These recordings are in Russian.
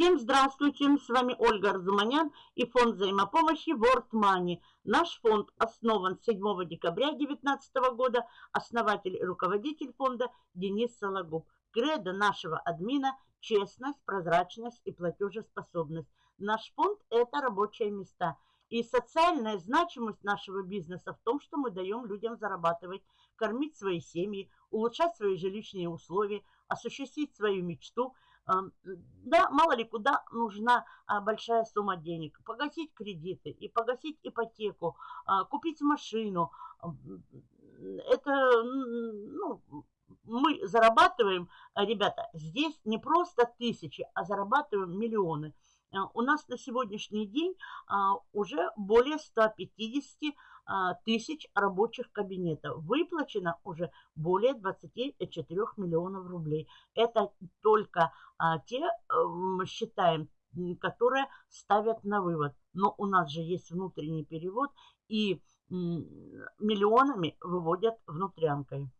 Всем здравствуйте, с вами Ольга Арзуманян и фонд взаимопомощи World Money. Наш фонд основан 7 декабря 2019 года, основатель и руководитель фонда Денис Сологуб. Кредо нашего админа – честность, прозрачность и платежеспособность. Наш фонд – это рабочие места. И социальная значимость нашего бизнеса в том, что мы даем людям зарабатывать, кормить свои семьи, улучшать свои жилищные условия, осуществить свою мечту – да, мало ли куда нужна а, большая сумма денег. Погасить кредиты и погасить ипотеку, а, купить машину. Это, ну, мы зарабатываем, ребята, здесь не просто тысячи, а зарабатываем миллионы. А, у нас на сегодняшний день уже более 150 а, тысяч рабочих кабинетов. Выплачено уже более 24 миллионов рублей. Это только а, те, мы считаем, которые ставят на вывод. Но у нас же есть внутренний перевод и миллионами выводят внутрянкой.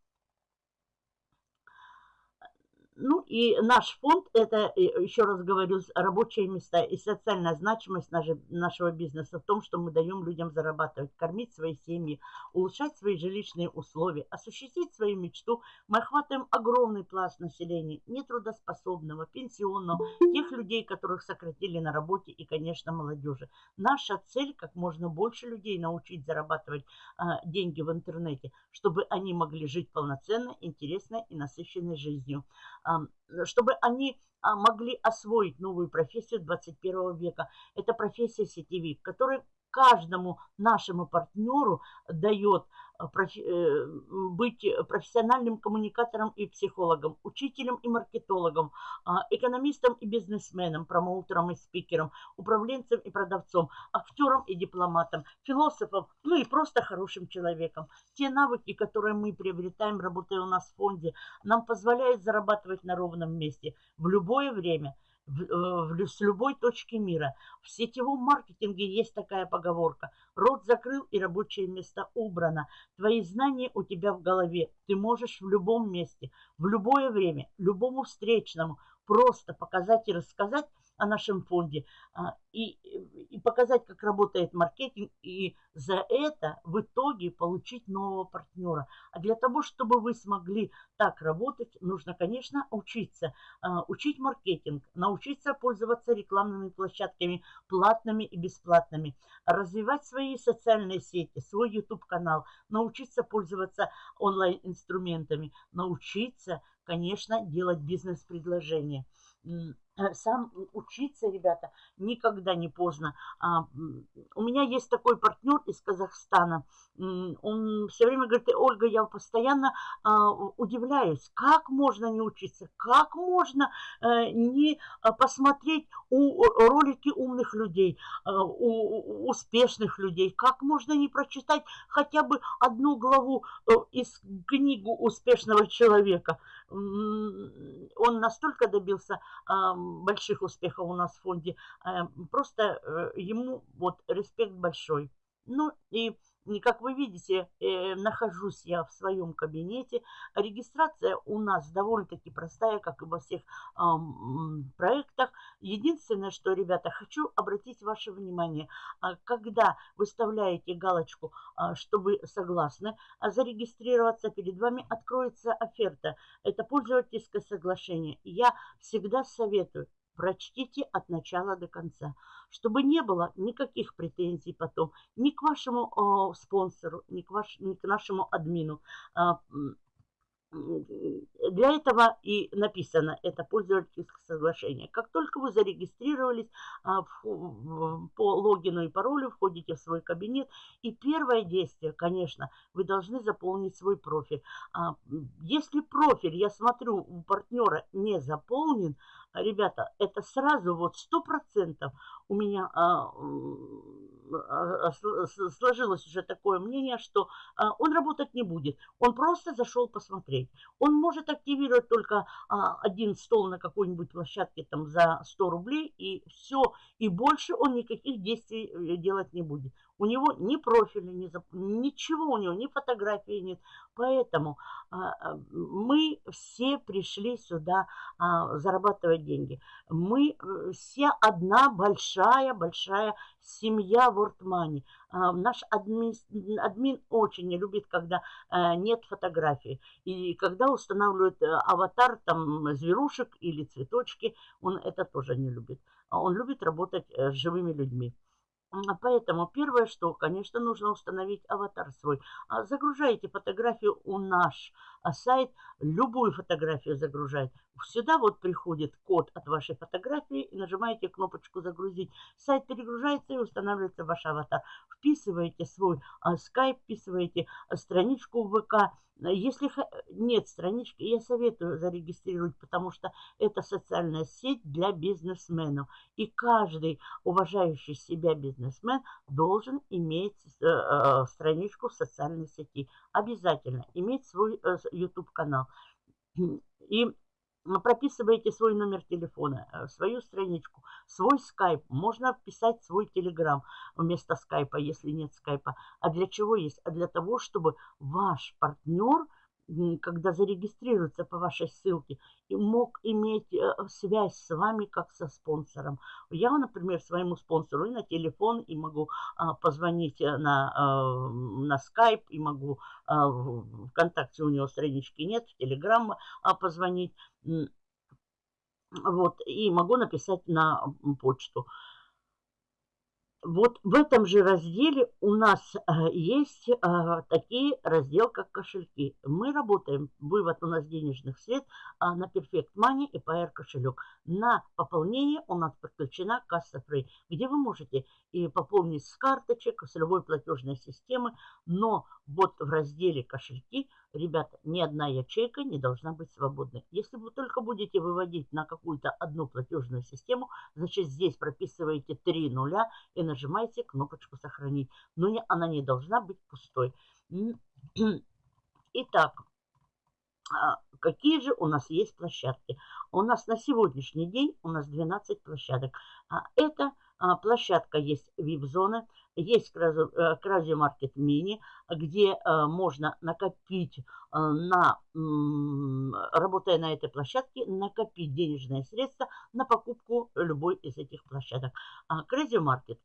Ну и наш фонд, это, э, еще раз говорю, рабочие места и социальная значимость нашего бизнеса в том, что мы даем людям зарабатывать, кормить свои семьи, улучшать свои жилищные условия, осуществить свою мечту. Мы охватываем огромный пласт населения, нетрудоспособного, пенсионного, тех людей, которых сократили на работе и, конечно, молодежи. Наша цель как можно больше людей научить зарабатывать а, деньги в интернете, чтобы они могли жить полноценно, интересной и насыщенной жизнью чтобы они а, могли освоить новую профессию 21 века. Это профессия сетевик, который каждому нашему партнеру дает э, э, быть профессиональным коммуникатором и психологом, учителем и маркетологом, а, экономистом и бизнесменом, промоутером и спикером, управленцем и продавцом, актером и дипломатом, философом, ну и просто хорошим человеком. Те навыки, которые мы приобретаем, работая у нас в фонде, нам позволяют зарабатывать на ровном месте в любое время – в, э, в, с любой точки мира. В сетевом маркетинге есть такая поговорка. Рот закрыл и рабочее место убрано. Твои знания у тебя в голове. Ты можешь в любом месте, в любое время, любому встречному просто показать и рассказать о нашем фонде а, и, и показать, как работает маркетинг, и за это в итоге получить нового партнера. А для того, чтобы вы смогли так работать, нужно, конечно, учиться. А, учить маркетинг, научиться пользоваться рекламными площадками, платными и бесплатными, развивать свои социальные сети, свой YouTube-канал, научиться пользоваться онлайн-инструментами, научиться, конечно, делать бизнес-предложения. Э, сам учиться, ребята, никогда не поздно. А, у меня есть такой партнер из Казахстана. Он все время говорит, Ольга, я постоянно а, удивляюсь, как можно не учиться, как можно э, не а, посмотреть у, ролики умных людей, у успешных людей, как можно не прочитать хотя бы одну главу э, из книгу успешного человека. Он настолько добился больших успехов у нас в фонде. Э, просто э, ему вот респект большой. Ну и как вы видите, э, нахожусь я в своем кабинете. Регистрация у нас довольно-таки простая, как и во всех э, проектах. Единственное, что, ребята, хочу обратить ваше внимание, э, когда выставляете галочку, э, что вы согласны зарегистрироваться, перед вами откроется оферта. Это пользовательское соглашение. Я всегда советую прочтите от начала до конца, чтобы не было никаких претензий потом ни к вашему о, спонсору, ни к, ваш, ни к нашему админу. А, для этого и написано это пользовательское соглашение. Как только вы зарегистрировались а, по логину и паролю, входите в свой кабинет. И первое действие, конечно, вы должны заполнить свой профиль. А, если профиль, я смотрю, у партнера не заполнен, ребята, это сразу вот сто процентов у меня а, а, сложилось уже такое мнение, что а, он работать не будет. Он просто зашел посмотреть. Он может активировать только а, один стол на какой-нибудь площадке там за 100 рублей и все. И больше он никаких действий э, делать не будет. У него ни профиля, ни зап... ничего у него, ни фотографии нет. Поэтому а, а, мы все пришли сюда а, зарабатывать деньги. Мы э, все одна большая-большая семья World Money. А, наш админ, админ очень не любит, когда а, нет фотографии. И когда устанавливают а, аватар там зверушек или цветочки, он это тоже не любит. Он любит работать с живыми людьми. Поэтому первое, что, конечно, нужно установить аватар свой. Загружаете фотографию у наш сайт, любую фотографию загружает. Сюда вот приходит код от вашей фотографии и нажимаете кнопочку «Загрузить». Сайт перегружается и устанавливается ваш аватар. Вписываете свой скайп, вписываете страничку в ВК, если нет странички, я советую зарегистрировать, потому что это социальная сеть для бизнесменов. И каждый уважающий себя бизнесмен должен иметь э, э, страничку в социальной сети. Обязательно иметь свой э, YouTube-канал. И прописываете свой номер телефона, э, свою страничку, свой скайп. Можно вписать свой телеграм вместо скайпа, если нет скайпа. А для чего есть? А для того, чтобы ваш партнер – когда зарегистрируется по вашей ссылке, и мог иметь э, связь с вами как со спонсором. Я, например, своему спонсору и на телефон, и могу а, позвонить э, на, а, на скайп, и могу а, ВКонтакте у него странички нет, в Телеграм а, позвонить. Вот, и могу написать на почту. Вот в этом же разделе у нас э, есть э, такие раздел, как кошельки. Мы работаем, вывод у нас денежных средств э, на Perfect Money и PR кошелек. На пополнение у нас подключена касса Free, где вы можете и пополнить с карточек, с любой платежной системы. Но вот в разделе кошельки, ребята, ни одна ячейка не должна быть свободной. Если вы только будете выводить на какую-то одну платежную систему, значит здесь прописываете три нуля и нажимаете кнопочку «Сохранить». Но не, она не должна быть пустой. Итак, а, какие же у нас есть площадки? У нас на сегодняшний день у нас 12 площадок. А это площадка есть VIP-зоны, есть Кразио Маркет Мини, где э, можно накопить, э, на, работая на этой площадке, накопить денежные средства на покупку любой из этих площадок. Кразио Маркет,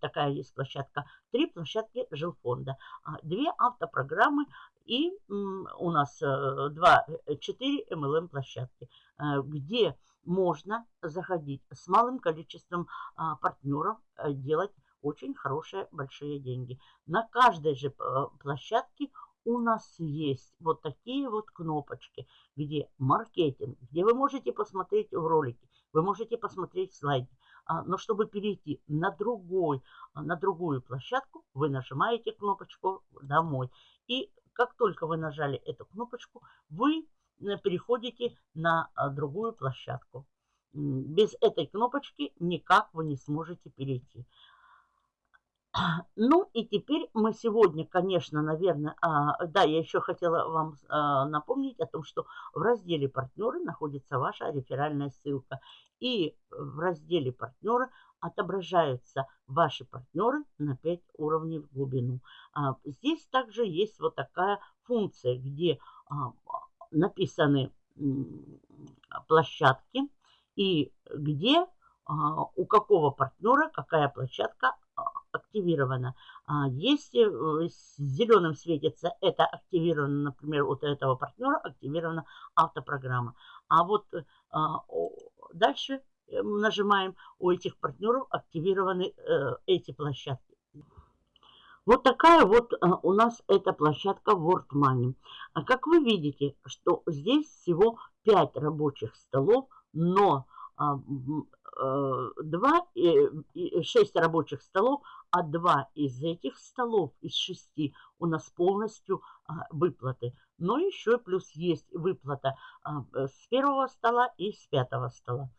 такая есть площадка, три площадки жилфонда, две автопрограммы и у нас 2-4 MLM площадки, где можно заходить с малым количеством а, партнеров, а, делать очень хорошие большие деньги. На каждой же а, площадке у нас есть вот такие вот кнопочки, где маркетинг, где вы можете посмотреть в ролике, вы можете посмотреть слайды. Но чтобы перейти на, другой, на другую площадку, вы нажимаете кнопочку «Домой». И как только вы нажали эту кнопочку, вы Э, переходите на а, другую площадку. Без этой кнопочки никак вы не сможете перейти. Ну и теперь мы сегодня, конечно, наверное, а, да, я еще хотела вам а, напомнить о том, что в разделе партнеры находится ваша реферальная ссылка. И в разделе партнеры отображаются ваши партнеры на 5 уровней в глубину. А, здесь также есть вот такая функция, где а, написаны площадки и где а, у какого партнера какая площадка а, активирована. А, если э, зеленым светится, это активировано, например, у этого партнера активирована автопрограмма. А вот дальше э, нажимаем, у этих партнеров активированы э, эти площадки. Вот такая вот а, у нас эта площадка World Money. А как вы видите, что здесь всего 5 рабочих столов, но 2, а, 6 рабочих столов, а 2 из этих столов, из 6 у нас полностью выплаты. Но еще плюс есть выплата с первого стола и с пятого стола.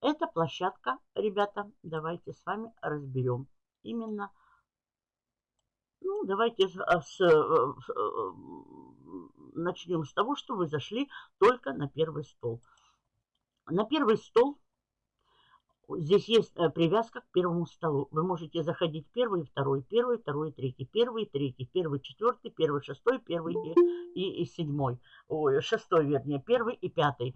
Эта площадка, ребята, давайте с вами разберем. Именно ну, давайте с, с, э, э, начнем с того, что вы зашли только на первый стол. На первый стол Здесь есть э, привязка к первому столу. Вы можете заходить первый, второй, первый, второй, третий, первый, третий, первый, четвертый, первый, шестой, первый и, и, и седьмой. Ой, шестой, вернее, первый и пятый.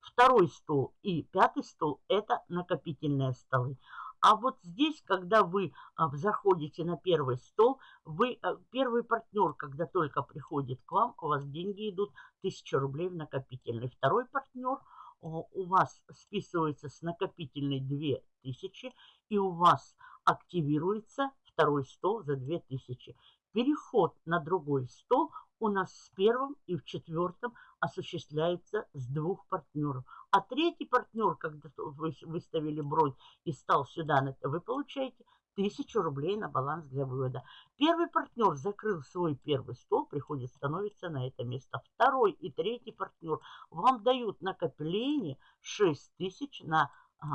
Второй стол и пятый стол – это накопительные столы. А вот здесь, когда вы а, заходите на первый стол, вы, а, первый партнер, когда только приходит к вам, у вас деньги идут 1000 рублей в накопительный. Второй партнер – у вас списывается с накопительной 2000, и у вас активируется второй стол за 2000. Переход на другой стол у нас с первым и в четвертом осуществляется с двух партнеров. А третий партнер, когда вы выставили бронь и стал сюда, вы получаете тысячу рублей на баланс для вывода. Первый партнер закрыл свой первый стол, приходит, становится на это место. Второй и третий партнер вам дают накопление 6 тысяч на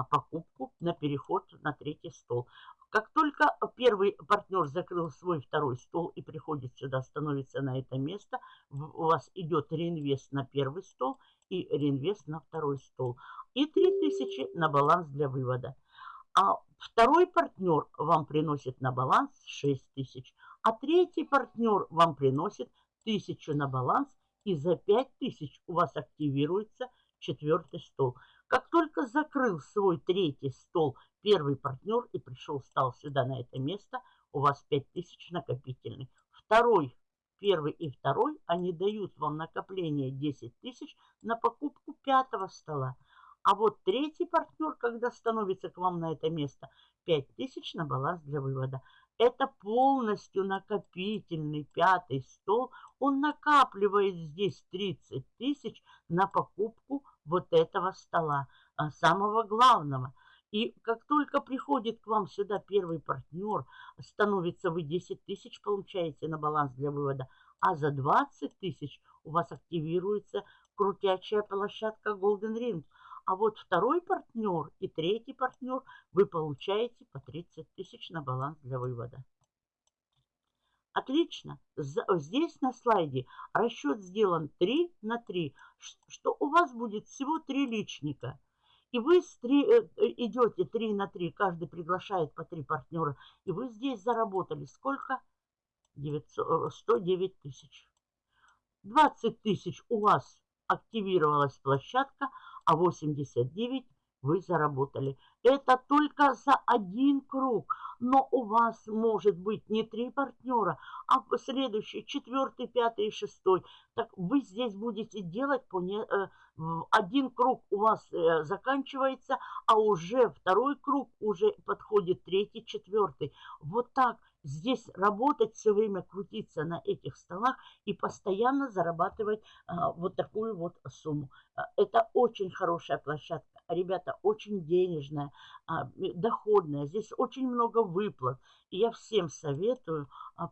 покупку, на переход на третий стол. Как только первый партнер закрыл свой второй стол и приходит сюда, становится на это место, у вас идет реинвест на первый стол и реинвест на второй стол. И 3000 на баланс для вывода. А второй партнер вам приносит на баланс 6 тысяч, а третий партнер вам приносит 1000 на баланс, и за 5 тысяч у вас активируется четвертый стол. Как только закрыл свой третий стол первый партнер и пришел, стал сюда на это место, у вас 5000 накопительный. Второй, первый и второй, они дают вам накопление 10 тысяч на покупку пятого стола. А вот третий партнер, когда становится к вам на это место, 5000 на баланс для вывода. Это полностью накопительный пятый стол. Он накапливает здесь 30 тысяч на покупку вот этого стола, а, самого главного. И как только приходит к вам сюда первый партнер, становится вы 10 тысяч получаете на баланс для вывода, а за 20 тысяч у вас активируется крутячая площадка Golden Ring – а вот второй партнер и третий партнер вы получаете по 30 тысяч на баланс для вывода. Отлично. Здесь на слайде расчет сделан 3 на 3, что у вас будет всего 3 личника. И вы 3, э, идете 3 на 3, каждый приглашает по 3 партнера. И вы здесь заработали сколько? 900, 109 тысяч. 20 тысяч у вас активировалась площадка, а 89 вы заработали. Это только за один круг. Но у вас может быть не три партнера, а следующий, четвертый, пятый и шестой. Так вы здесь будете делать по не, э, один круг у вас э, заканчивается, а уже второй круг уже подходит третий, четвертый. Вот так здесь работать все время, крутиться на этих столах и постоянно зарабатывать а, вот такую вот сумму. А, это очень хорошая площадка. Ребята, очень денежная, а, доходная. Здесь очень много выплат. И я всем советую, а,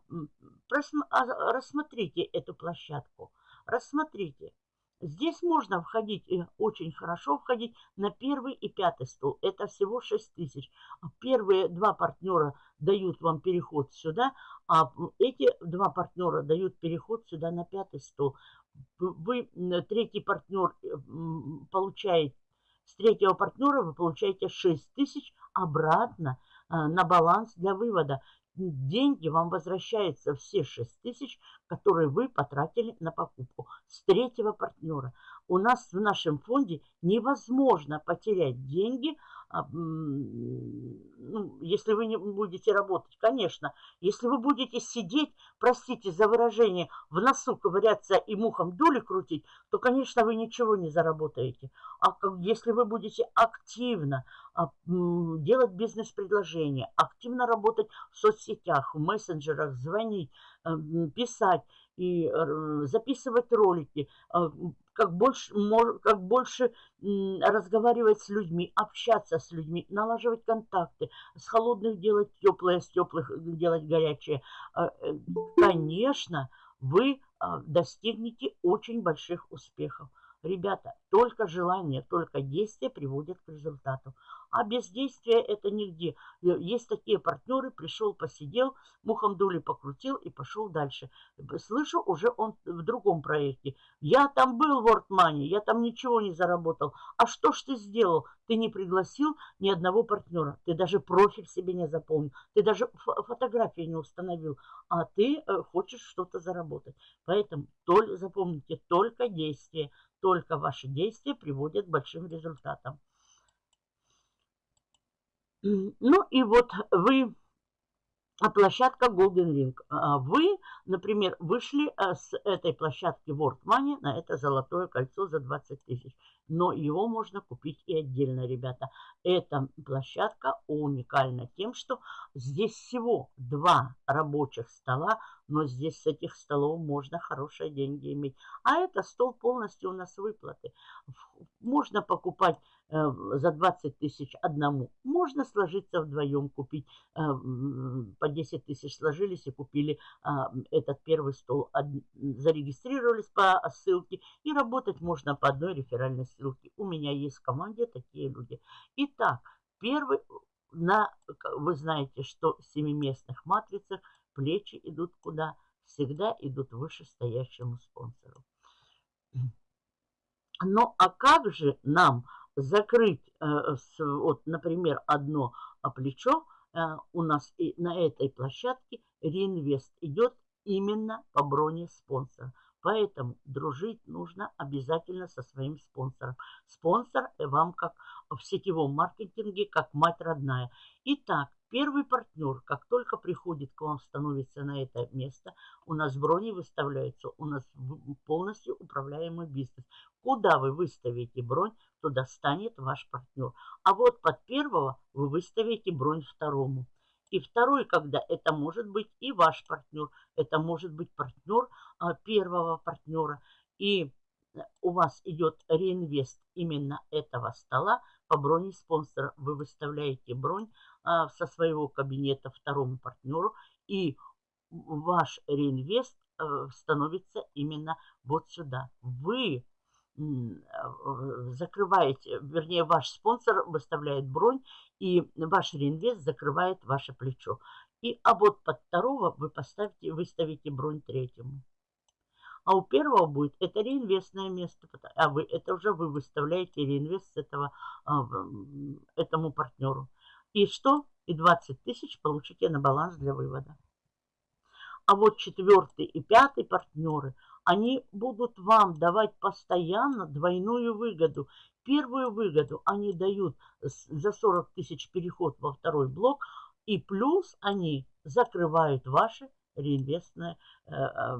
а, рассмотрите эту площадку. Рассмотрите. Здесь можно входить, и очень хорошо входить на первый и пятый стол. Это всего 6 тысяч. Первые два партнера дают вам переход сюда, а эти два партнера дают переход сюда на пятый стол. Вы, третий партнер, получает, с третьего партнера вы получаете 6 тысяч обратно а, на баланс для вывода. Деньги вам возвращаются все 6 тысяч, которые вы потратили на покупку с третьего партнера. У нас в нашем фонде невозможно потерять деньги – а, ну, если вы не будете работать, конечно. Если вы будете сидеть, простите за выражение, в носу ковыряться и мухом доли крутить, то, конечно, вы ничего не заработаете. А если вы будете активно а, делать бизнес-предложения, активно работать в соцсетях, в мессенджерах, звонить, писать и записывать ролики, а, как больше, как больше разговаривать с людьми, общаться с людьми, налаживать контакты, с холодных делать теплое, с теплых делать горячее. Э, конечно, вы а, достигнете очень больших успехов. Ребята, только желание, только действие приводят к результату. А бездействие это нигде. Э, есть такие партнеры, пришел, посидел, мухом дули покрутил и пошел дальше. Слышу, уже он в другом проекте. Я там был в WordMoney, я там ничего не заработал. А что ж ты сделал? Ты не пригласил ни одного партнера. Ты даже профиль себе не заполнил. Ты даже фотографии не установил. А ты э, хочешь что-то заработать. Поэтому только, запомните, только действие. Только ваши действия приводят к большим результатам. Ну и вот вы, а площадка Golden Ring. А вы, например, вышли э, с этой площадки World Money на это золотое кольцо за 20 тысяч. Но его можно купить и отдельно, ребята. Эта площадка уникальна тем, что здесь всего два рабочих стола, но здесь с этих столов можно хорошие деньги иметь. А это стол полностью у нас выплаты. Можно покупать за 20 тысяч одному. Можно сложиться вдвоем, купить э, по 10 тысяч сложились и купили а, этот первый стол. Зарегистрировались по ссылке и работать можно по одной реферальной ссылке. У меня есть в команде такие люди. Итак, первый, на, вы знаете, что в семиместных матрицах плечи идут куда? Всегда идут выше стоящему спонсору. Ну а как же нам закрыть, э, вот, например, одно плечо, э, у нас и на этой площадке реинвест идет именно по броне спонсора. Поэтому дружить нужно обязательно со своим спонсором. Спонсор вам как в сетевом маркетинге, как мать родная. Итак, первый партнер, как только приходит к вам, становится на это место, у нас брони выставляется, у нас полностью управляемый бизнес. Куда вы выставите бронь, туда станет ваш партнер. А вот под первого вы выставите бронь второму. И второй, когда это может быть и ваш партнер, это может быть партнер а, первого партнера. И у вас идет реинвест именно этого стола по броне спонсора. Вы выставляете бронь а, со своего кабинета второму партнеру, и ваш реинвест а, становится именно вот сюда. Вы закрываете, вернее, ваш спонсор выставляет бронь, и ваш реинвест закрывает ваше плечо. И а вот под второго вы поставите, выставите бронь третьему. А у первого будет это реинвестное место, а вы это уже вы выставляете реинвест этого а, этому партнеру. И что? И 20 тысяч получите на баланс для вывода. А вот четвертый и пятый партнеры – они будут вам давать постоянно двойную выгоду. Первую выгоду они дают за 40 тысяч переход во второй блок, и плюс они закрывают ваши реинвестные э, э,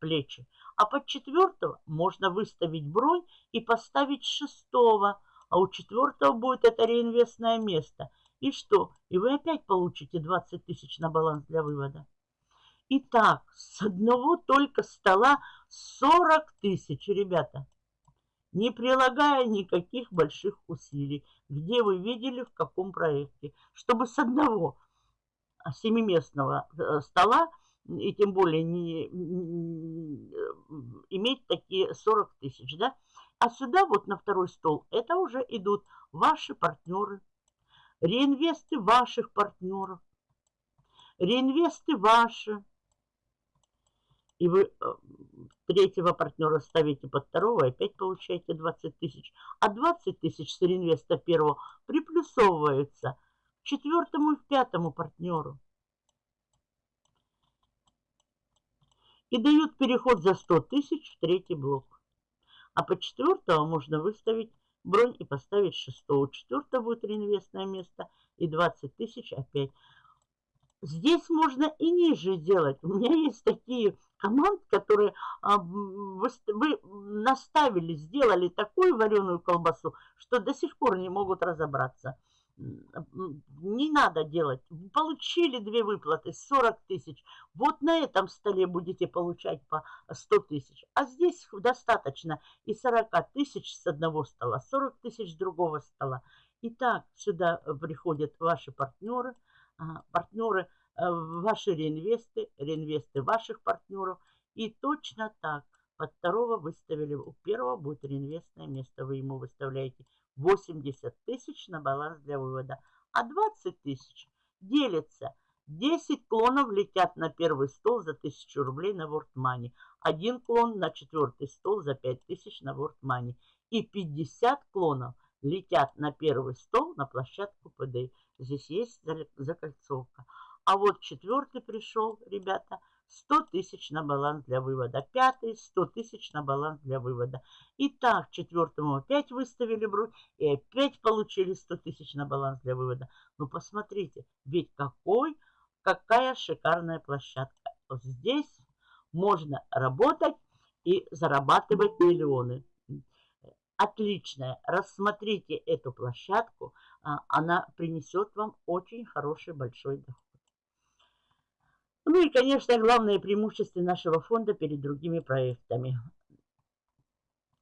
плечи. А под четвертого можно выставить бронь и поставить шестого, а у четвертого будет это реинвестное место. И что? И вы опять получите 20 тысяч на баланс для вывода. Итак, с одного только стола 40 тысяч, ребята. Не прилагая никаких больших усилий. Где вы видели, в каком проекте. Чтобы с одного семиместного э, стола, и тем более не, не иметь такие 40 тысяч, да? А сюда вот на второй стол, это уже идут ваши партнеры, реинвесты ваших партнеров, реинвесты ваши, и вы э, третьего партнера ставите под второго, опять получаете 20 тысяч. А 20 тысяч с реинвеста первого приплюсовывается к четвертому и пятому партнеру. И дают переход за 100 тысяч в третий блок. А по четвертого можно выставить бронь и поставить шестого. Четвертого будет реинвестное место и 20 тысяч опять. Здесь можно и ниже делать. У меня есть такие команд, которые а, вы, вы наставили, сделали такую вареную колбасу, что до сих пор не могут разобраться. Не надо делать. Получили две выплаты, 40 тысяч. Вот на этом столе будете получать по 100 тысяч. А здесь достаточно и 40 тысяч с одного стола, 40 тысяч с другого стола. Итак, сюда приходят ваши партнеры – партнеры, э, ваши реинвесты, реинвесты ваших партнеров. И точно так под второго выставили, у первого будет реинвестное место, вы ему выставляете 80 тысяч на баланс для вывода, а 20 тысяч делится. 10 клонов летят на первый стол за 1000 рублей на World Money. Один клон на четвертый стол за 5000 на World Money. И 50 клонов летят на первый стол на площадку ПД. Здесь есть закольцовка. А вот четвертый пришел, ребята, 100 тысяч на баланс для вывода. Пятый 100 тысяч на баланс для вывода. И так четвертому опять выставили бронь и опять получили 100 тысяч на баланс для вывода. Ну посмотрите, ведь какой, какая шикарная площадка. Вот здесь можно работать и зарабатывать миллионы. Отличная. Рассмотрите эту площадку. А, она принесет вам очень хороший большой доход. Ну и, конечно, главное преимущество нашего фонда перед другими проектами.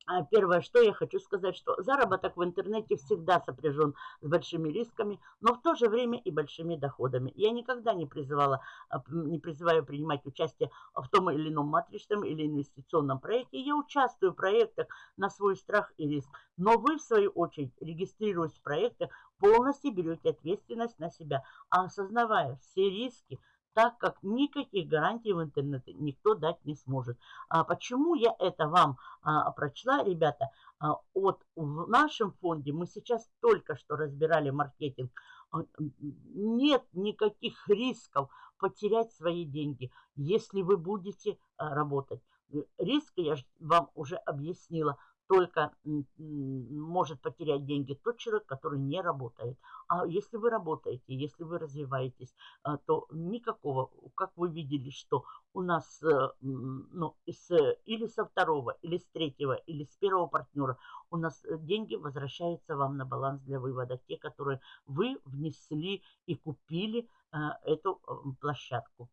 А первое, что я хочу сказать, что заработок в интернете всегда сопряжен с большими рисками, но в то же время и большими доходами. Я никогда не призывала, а, не призываю принимать участие в том или ином матричном или инвестиционном проекте. Я участвую в проектах на свой страх и риск. Но вы, в свою очередь, регистрируясь в проектах, полностью берете ответственность на себя, осознавая все риски, так как никаких гарантий в интернете никто дать не сможет. А почему я это вам а, прочла, ребята? А, от, в нашем фонде мы сейчас только что разбирали маркетинг. А, нет никаких рисков потерять свои деньги, если вы будете а, работать. Риск я вам уже объяснила только может потерять деньги тот человек, который не работает. А если вы работаете, если вы развиваетесь, а, то никакого, как вы видели, что у нас э, ну, из, или со второго, или с третьего, или с первого партнера у нас э, деньги возвращаются вам на баланс для вывода. Те, которые вы внесли и купили э, эту площадку.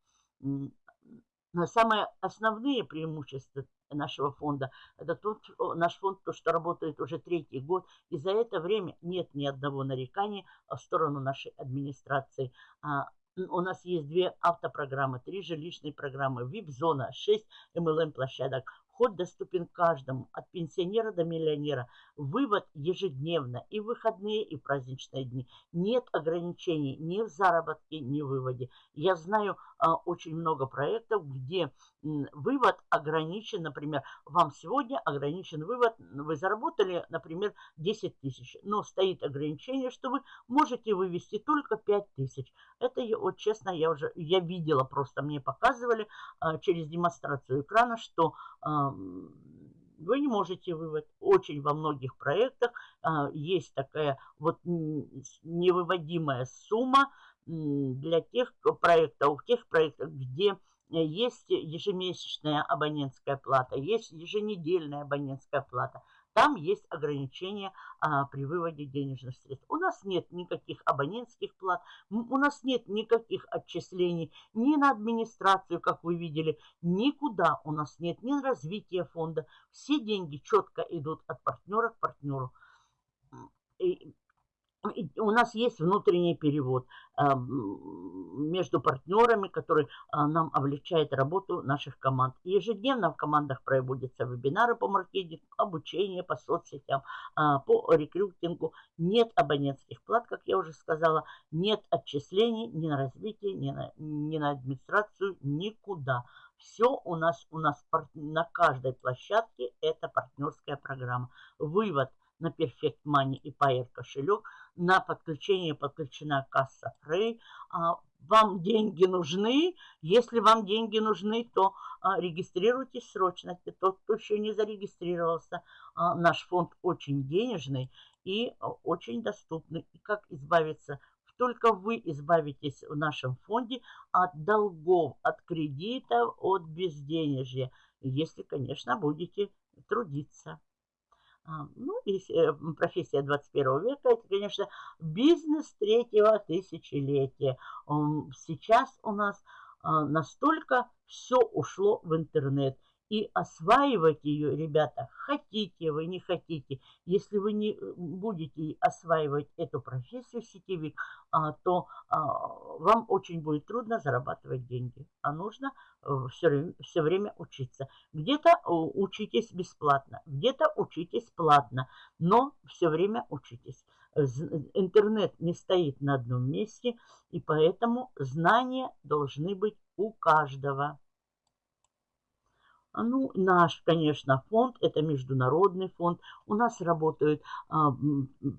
Самые основные преимущества нашего фонда, это тот наш фонд, то, что работает уже третий год, и за это время нет ни одного нарекания в сторону нашей администрации. А, у нас есть две автопрограммы, три жилищные программы, VIP-зона, шесть MLM-площадок. Вход доступен каждому, от пенсионера до миллионера. Вывод ежедневно, и в выходные, и в праздничные дни. Нет ограничений ни в заработке, ни в выводе. Я знаю а, очень много проектов, где вывод ограничен, например, вам сегодня ограничен вывод, вы заработали, например, 10 тысяч, но стоит ограничение, что вы можете вывести только 5 тысяч. Это, вот честно, я уже, я видела, просто мне показывали а, через демонстрацию экрана, что а, вы не можете вывод. Очень во многих проектах а, есть такая вот невыводимая сумма для тех проектов, тех проектов, где есть ежемесячная абонентская плата, есть еженедельная абонентская плата. Там есть ограничения а, при выводе денежных средств. У нас нет никаких абонентских плат, у нас нет никаких отчислений ни на администрацию, как вы видели, никуда у нас нет ни развития фонда. Все деньги четко идут от партнера к партнеру. И у нас есть внутренний перевод а, между партнерами, который а, нам облегчает работу наших команд. ежедневно в командах проводятся вебинары по маркетингу, обучение по соцсетям, а, по рекрутингу. Нет абонентских плат, как я уже сказала, нет отчислений ни на развитие, ни на, ни на администрацию, никуда. Все у нас, у нас на каждой площадке это партнерская программа. Вывод – на Perfect Money и Pair кошелек. На подключение подключена касса Frey. А, вам деньги нужны. Если вам деньги нужны, то а, регистрируйтесь срочно. Тот, кто еще не зарегистрировался, а, наш фонд очень денежный и очень доступный. И как избавиться только вы избавитесь в нашем фонде от долгов, от кредитов, от безденежья, если, конечно, будете трудиться. А, ну, и э, профессия 21 века, это, конечно, бизнес третьего тысячелетия. Сейчас у нас а, настолько все ушло в интернет. И осваивать ее, ребята, хотите вы, не хотите. Если вы не э, будете осваивать эту профессию сетевик, а, то а, вам очень будет трудно зарабатывать деньги. А нужно все, э, все время учиться. Где-то э, учитесь бесплатно, где-то учитесь платно, но все время учитесь. Интернет не стоит на одном месте, и поэтому знания должны быть у каждого. Ну, наш, конечно, фонд, это международный фонд. У нас работают а,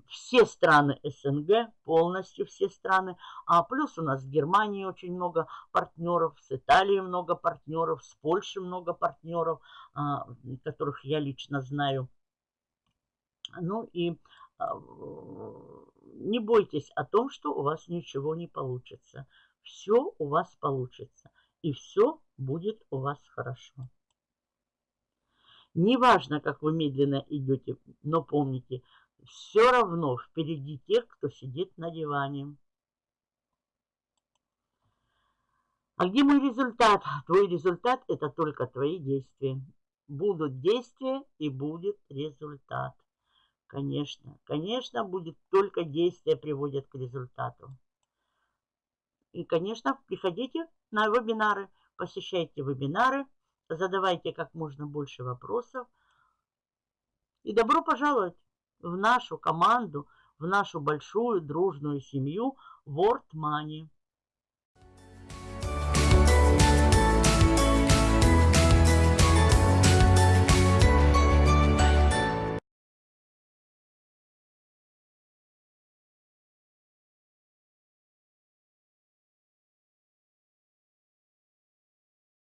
все страны СНГ, полностью все страны. А плюс у нас в Германии очень много партнеров, с Италией много партнеров, с Польшей много партнеров, а, которых я лично знаю. Ну и а, не бойтесь о том, что у вас ничего не получится. Все у вас получится. И все будет у вас хорошо. Неважно, как вы медленно идете, но помните, все равно впереди тех, кто сидит на диване. А где мой результат? Твой результат – это только твои действия. Будут действия и будет результат. Конечно, конечно, будет только действия приводят к результату. И, конечно, приходите на вебинары, посещайте вебинары, задавайте как можно больше вопросов. И добро пожаловать в нашу команду, в нашу большую дружную семью World Money.